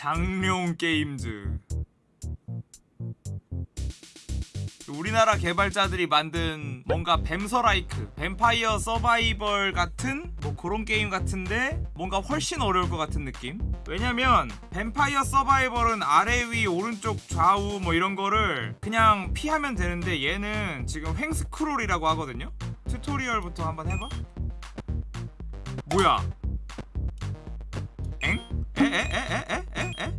장룡 게임즈. 우리나라 개발자들이 만든 뭔가 뱀서라이크 뱀파이어 서바이벌 같은 뭐 그런 게임 같은데 뭔가 훨씬 어려울 것 같은 느낌? 왜냐면 뱀파이어 서바이벌은 아래 위 오른쪽 좌우 뭐 이런 거를 그냥 피하면 되는데 얘는 지금 횡스크롤이라고 하거든요? tutorial부터 한번 해봐. 뭐야? 엥? 에에에에에에?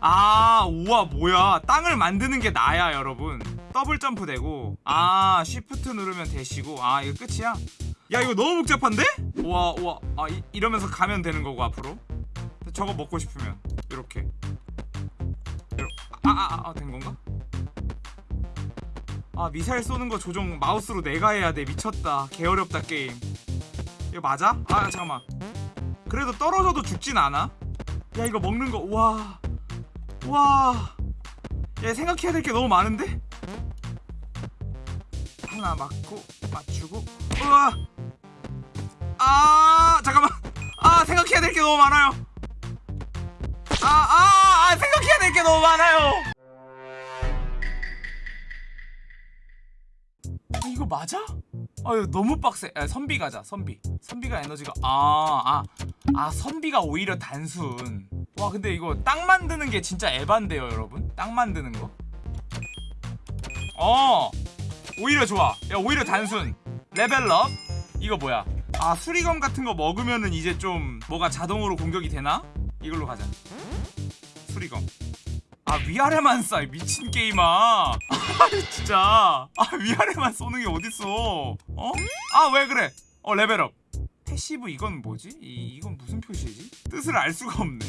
아 우와 뭐야 땅을 만드는 게 나야 여러분 더블 점프 되고 아 쉬프트 누르면 되시고 아 이거 끝이야 야 이거 너무 복잡한데? 우와 우와 아 이, 이러면서 가면 되는 거고 앞으로 저거 먹고 싶으면 이렇게 아아아된 건가? 아 미사일 쏘는 거 조종 마우스로 내가 해야 돼. 미쳤다. 개어렵다 게임. 이거 맞아? 아 잠깐만. 그래도 떨어져도 죽진 않아? 야 이거 먹는 거 우와. 우와. 야 생각해야 될 게 너무 많은데? 하나 맞고 맞추고. 우와. 아 잠깐만. 아 생각해야 될 게 너무 많아요. 아 아, 아, 생각해야 될 게 너무 많아요 이거 맞아? 아 이거 너무 빡세. 아, 선비 가자 선비. 선비가 에너지가 아아아 아, 아, 선비가 오히려 단순. 와 근데 이거 땅 만드는 게 진짜 에반데요 여러분? 땅 만드는 거? 어! 오히려 좋아. 야 오히려 단순. Level up. 이거 뭐야? 아 수리검 같은 거 먹으면은 이제 좀 뭐가 자동으로 공격이 되나? 이걸로 가자. 수리검 아 위아래만 쏴 미친 게임아 아 진짜 아 위아래만 쏘는 게 어딨어 어? 아 왜 그래 어 level up passive 이건 뭐지? 이, 이건 무슨 표시지? 뜻을 알 수가 없네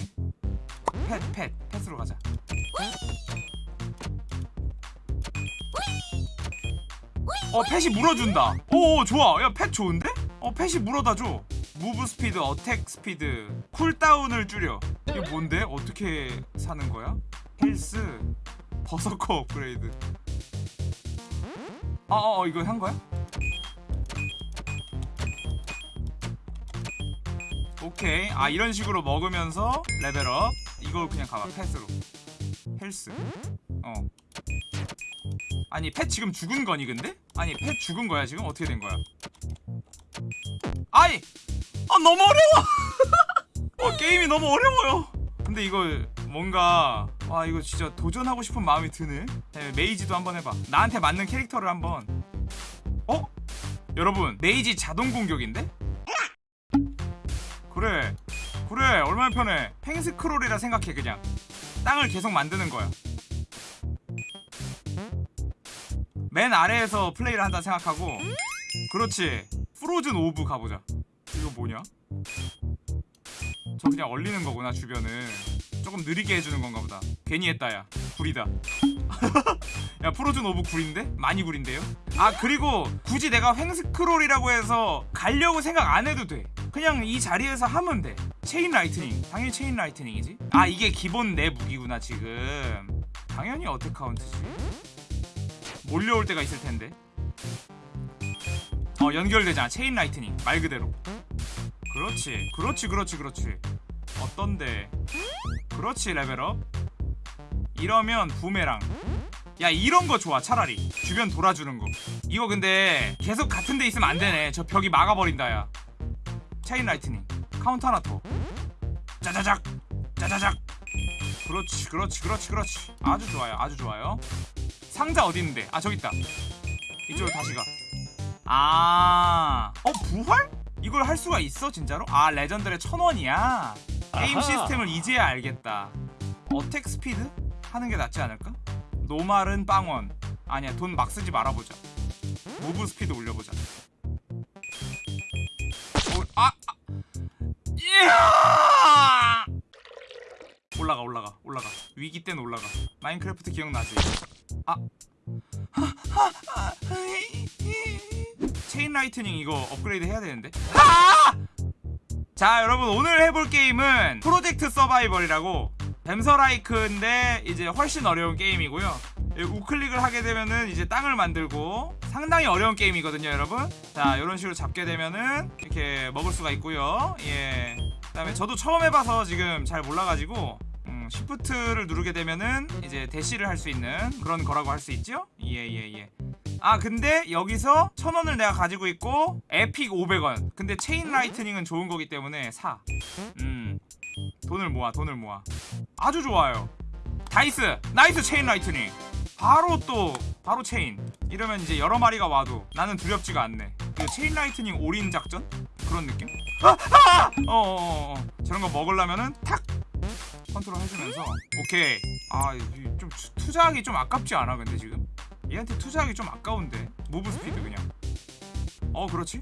펫, 펫, 펫으로 가자 어 pet이 물어준다 오 좋아 야 pet 좋은데? 어 pet이 물어다줘 move speed, attack speed cooldown을 줄여 이게 뭔데? 어떻게 사는 거야? health berserker upgrade 어어 어, 이거 산 거야? 오케이 아 이런 식으로 먹으면서 level up 이걸 그냥 가봐 패스로 헬스 어 아니 펫 지금 죽은 거니 근데? 아니 펫 죽은 거야 지금? 어떻게 된 거야? 아이! 아 너무 어려워! 어 게임이 너무 어려워요 근데 이거 뭔가 와 이거 진짜 도전하고 싶은 마음이 드네. 네, 메이지도 한번 해봐. 나한테 맞는 캐릭터를 한번. 어? 여러분 메이지 자동 공격인데? 그래. 그래 얼마나 편해. 횡스크롤이라 생각해 그냥. 땅을 계속 만드는 거야. 맨 아래에서 플레이를 한다 생각하고. 그렇지. frozen orb 가보자. 이거 뭐냐? 저 그냥 얼리는 거구나 주변을 조금 느리게 해주는 건가 보다. 괜히 했다 야. 구리다. 야 frozen orb 구린데? 많이 구린데요? 아 그리고 굳이 내가 횡스크롤이라고 해서 가려고 생각 안 해도 돼. 그냥 이 자리에서 하면 돼. Chain lightning. 당연히 chain lightning이지. 아 이게 기본 내 무기구나 지금. 당연히 attack count지. 몰려올 때가 있을 텐데. 어 연결되잖아 chain lightning. 말 그대로. 그렇지. 그렇지 그렇지 그렇지. 어떤데 그렇지 level up. 이러면 부메랑. 야 이런 거 좋아 차라리. 주변 돌아주는 거. 이거 근데 계속 같은 데 있으면 안 되네. 저 벽이 막아버린다 야. Chain lightning. Count 하나 더. 짜자작! 짜자작! 그렇지 그렇지 그렇지 그렇지. 아주 좋아요 아주 좋아요. 상자 어디 있는데? 아 저기 있다. 이쪽으로 다시 가아 어 부활? 이걸 할 수가 있어 진짜로? 아 레전드의 천원이야 게임. 시스템을 이제야 알겠다 attack speed? 하는 게 낫지 않을까? normal은 빵원 아니야 돈 막 쓰지 말아보자 move speed 올려보자 오, 아, 아. 이야! 올라가 올라가 올라가 위기 때는 올라가 마인크래프트 기억나지? 아 chain lightning 이거 업그레이드 해야 되는데 아! 자 여러분 오늘 해볼 게임은 프로젝트 서바이벌이라고 뱀서라이크인데 이제 훨씬 어려운 게임이고요. 예, 우클릭을 하게 되면은 이제 땅을 만들고 상당히 어려운 게임이거든요 여러분. 자 이런 식으로 잡게 되면은 이렇게 먹을 수가 있고요. 예. 그 다음에 저도 처음 해봐서 지금 잘 몰라가지고 음, 시프트를 누르게 되면은 이제 대시를 할 수 있는 그런 거라고 할 수 있죠? 예예예 아 근데 여기서 천 원을 내가 가지고 있고 epic 500원. 근데 chain lightning은 좋은 거기 때문에 사 음. 돈을 모아 돈을 모아. 아주 좋아요. nice nice chain lightning. 바로 또 바로 체인. 이러면 이제 여러 마리가 와도 나는 두렵지가 않네. 그 chain lightning 올인 작전? 그런 느낌? 아! 아! 어어어 어, 어. 저런 거 먹으려면은 탁! 컨트롤 해주면서. 오케이. 아 좀 투자하기 좀 아깝지 않아 근데 지금 얘한테 투자하기 좀 아까운데. move speed 그냥. 어 그렇지?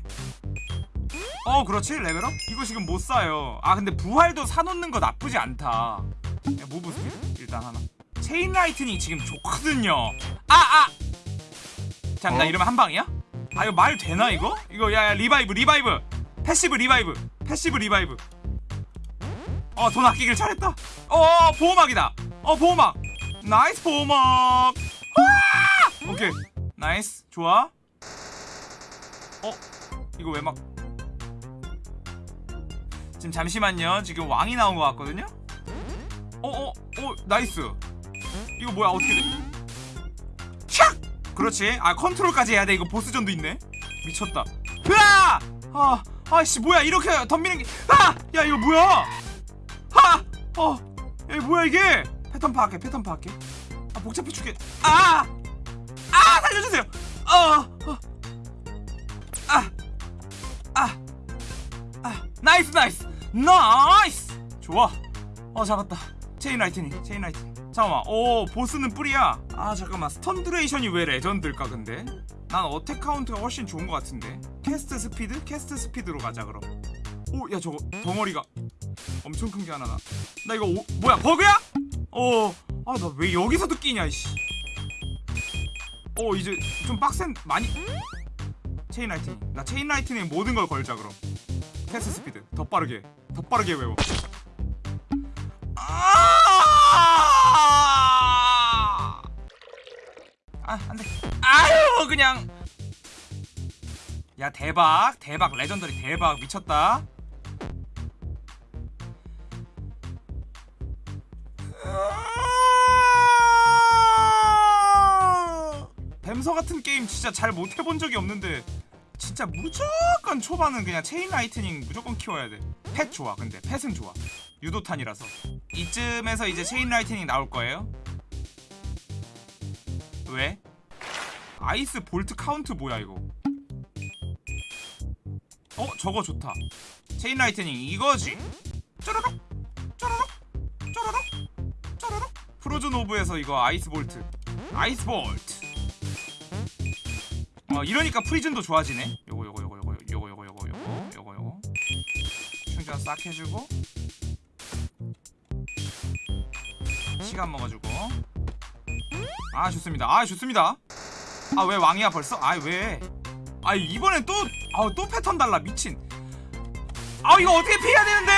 어 그렇지? 레벨업? 이거 지금 못 사요. 아 근데 부활도 사놓는 거 나쁘지 않다. 야, move speed 일단 하나. chain lightning 지금 좋거든요. 아아! 잠깐 나 어? 이러면 한 방이야? 아 이거 말 되나 이거? 이거 야, 야 revive revive. Passive revive. Passive revive. 어 돈 아끼길 잘했다. 어 보호막이다. 어 보호막. nice 보호막. 아! 오케이. Nice. 좋아. 어? 이거 왜 막 지금 잠시만요. 지금 왕이 나온 것 같거든요? 어어어 어, nice. 이거 뭐야? 어떻게 돼? 샥 그렇지. 아 컨트롤까지 해야 돼. 이거 보스전도 있네. 미쳤다. 으아! 아 아씨 뭐야? 이렇게 덤비는 게 아 야 이거 뭐야? 아어 야 이거 뭐야 이게? 패턴 파악해 패턴 파악해. 아 복잡해 죽겠 아 아 살려주세요. 어어아아 아, 아, nice nice. Nice. 좋아. 어 잡았다. Chain lightning chain lightning. 잠깐만. 오 보스는 free야. 아 잠깐만. Stun duration이 왜 legend일까 근데? 난 attack count가 훨씬 좋은 것 같은데. Cast speed? Cast speed로 가자 그럼. 오 야 저거 덩어리가 엄청 큰 게 하나 나. 나 이거 오, 뭐야 버그야? 어아 나 왜 여기서도 끼냐 이씨 어 이제 좀 빡센 많이 chain lightning. 나 chain lightning 모든 걸 걸자 그럼. Cast speed. 더 빠르게. 더 빠르게 외워. 아! 아, 안돼. 아유 그냥. 야 대박. 대박. Legendary 대박. 미쳤다 뱀서 같은 게임 진짜 잘 못 해본 적이 없는데 진짜 무조건 초반은 그냥 chain lightning 무조건 키워야 돼. 펫 좋아. 근데 펫은 좋아. 유도탄이라서. 이쯤에서 이제 chain lightning 나올 거예요. 왜? Ice bolt count 뭐야 이거? 어 저거 좋다. Chain lightning 이거지. 쪼르륵 쪼르륵 쪼르륵 쪼르륵 frozen orb에서 이거 ice bolt. Ice bolt. 어 이러니까 frozen도 좋아지네. 요거 요거 요거 요거 요거 요거 요거 요거 요거 요거 충전 싹 해주고 시간 먹어주고 아 좋습니다. 아 좋습니다. 아 왜 왕이야 벌써? 아 왜? 아 이번엔 또아또 패턴 달라 미친. 아 이거 어떻게 피해야 되는데?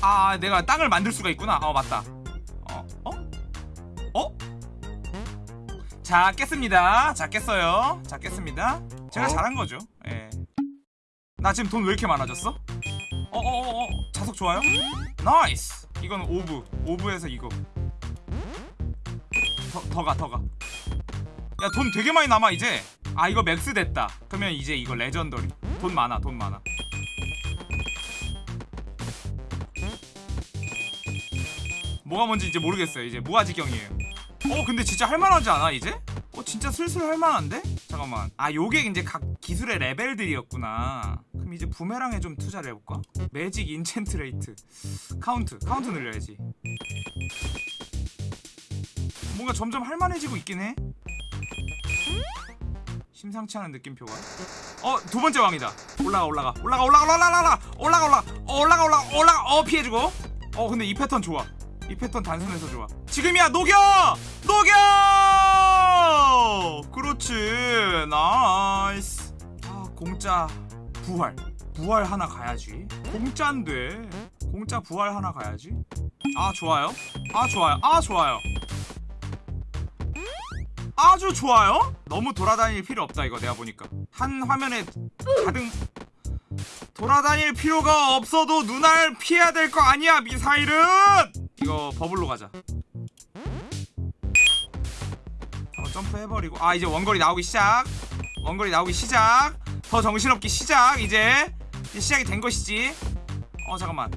아 내가 땅을 만들 수가 있구나. 어 맞다. 어 어? 어? 자 깼습니다. 자 깼어요. 자 깼습니다. 제가 어? 잘한 거죠. 예. 나 지금 돈 왜 이렇게 많아졌어? 어어어어. 자석 좋아요? Nice. 이건 오브. 오브에서 이거. 더가 더 가. 야 돈 되게 많이 남아 이제. 아 이거 max 됐다. 그러면 이제 이거 legendary. 돈 많아 돈 많아. 뭐가 뭔지 이제 모르겠어요. 이제 무아지경이에요 어 근데 진짜 할만하지 않아 이제? 어 진짜 슬슬 할만한데? 잠깐만. 아 요게 이제 각 기술의 레벨들이었구나. 그럼 이제 부메랑에 좀 투자를 해볼까? Magic enchant rate. Count count 늘려야지. 뭔가 점점 할만해지고 있긴 해. 심상치 않은 느낌표가 어 두 번째 왕이다. 올라가. 올라가 올라가 올라가 올라가 올라가 올라가 올라가 올라가 올라가. 어 피해주고. 어 근데 이 패턴 좋아 이 패턴 단순해서 좋아. 지금이야 녹여! 녹여! 그렇지 nice. 아 공짜 부활. 부활 하나 가야지. 공짜인데. 공짜 부활 하나 가야지. 아 좋아요. 아 좋아요. 아 좋아요. 아주 좋아요. 너무 돌아다닐 필요 없다 이거 내가 보니까. 한 화면에 가득 돌아다닐 필요가 없어도 눈알 피해야 될 거 아니야 미사일은 이거 버블로 가자. 한번 점프해버리고. 아 이제 원거리 나오기 시작. 원거리 나오기 시작. 더 정신없기 시작. 이제 이제 시작이 된 것이지. 어 잠깐만.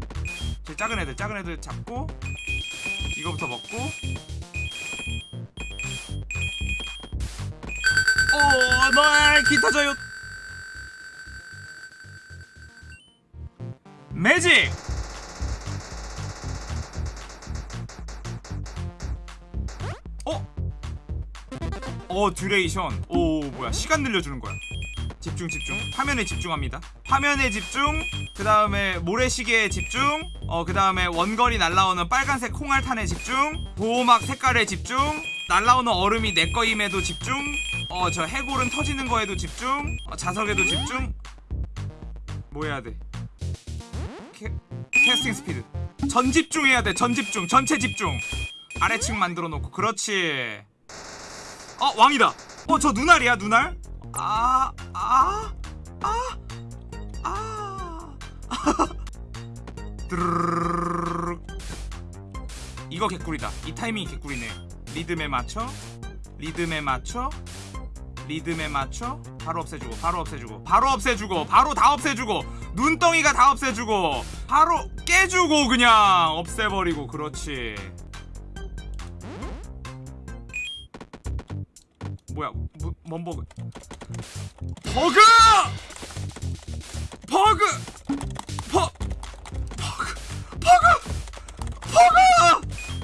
제 작은 애들 작은 애들 잡고 이거부터 먹고. 오 너의 기타져요. 매직 어 듀레이션. 오 뭐야. 시간 늘려주는 거야. 집중 집중. 화면에 집중합니다. 화면에 집중. 그 다음에 모래시계에 집중. 어 그 다음에 원거리 날라오는 빨간색 콩알탄에 집중. 보호막 색깔에 집중. 날라오는 얼음이 내 거임에도 집중. 어 저 해골은 터지는 거에도 집중. 어, 자석에도 집중. 뭐 해야 돼? 캐, 캐스팅 스피드. 전 집중해야 돼 전 집중. 전체 집중. 아래층 만들어 놓고. 그렇지 어 왕이다 어 저 눈알이야 눈알 아, 아, 아, 아. 드르르르르르. 이거 개꿀이다. 이 타이밍이 개꿀이네. 리듬에 맞춰, 리듬에 맞춰, 리듬에 맞춰. 바로 없애주고, 바로 없애주고, 바로 없애주고, 바로 다 없애주고, 눈덩이가 다 없애주고, 바로 깨주고 그냥 없애버리고, 그렇지. 뭐야, 뭐, 뭔 버그? 버그! 버 버그! 버그! 버그!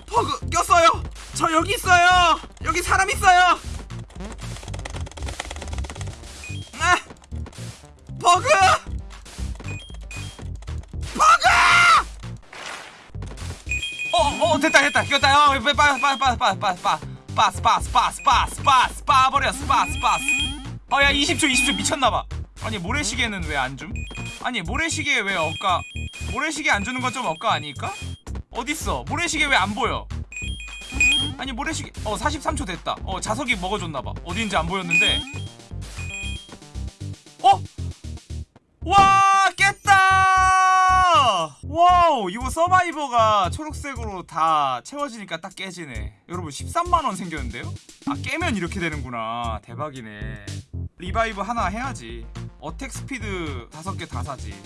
버그 꼈어요. 저 여기 있어요. 여기 사람 있어요. 아! 버그! 어, 어, 됐다, 됐다. 이겼다. 어, 빠, 빠, 빠, 빠, 빠, 빠, 빠. 빠, 스파, 스파, 스파, 스파, 스 파 버려, 스파, 스파. 어, 야, 20초, 20초 미쳤나봐. 아니, 모래시계는 왜 안 줌? 아니, 모래시계 왜 억까? 모래시계 안 주는 건 좀 억까 아닐까? 어딨어? 모래시계 왜 안 보여? 아니, 모래시계, 어, 43초 됐다. 어, 자석이 먹어줬나봐. 어딘지 안 보였는데. 어? 와! 와우, 이거 survivor가 초록색으로 다 채워지니까 딱 깨지네. 여러분, 13만원 생겼는데요? 아, 깨면 이렇게 되는구나. 대박이네. revive 하나 해야지. attack speed 다섯 개다 사지.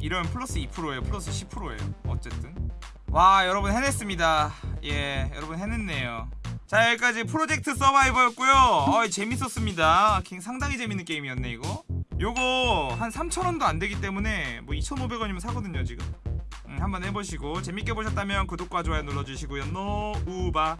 이러면 플러스 2%예요. 플러스 10%예요. 어쨌든. 와, 여러분 해냈습니다. 예, 여러분 해냈네요. 자, 여기까지 프로젝트 서바이버였고요. 어, 재밌었습니다. 킹 상당히 재밌는 게임이었네, 이거. 요거 한 3,000원도 안 되기 때문에 뭐 2,500원이면 사거든요, 지금. 음, 한번 해보시고 재밌게 보셨다면 구독과 좋아요 눌러주시고요. 노우바.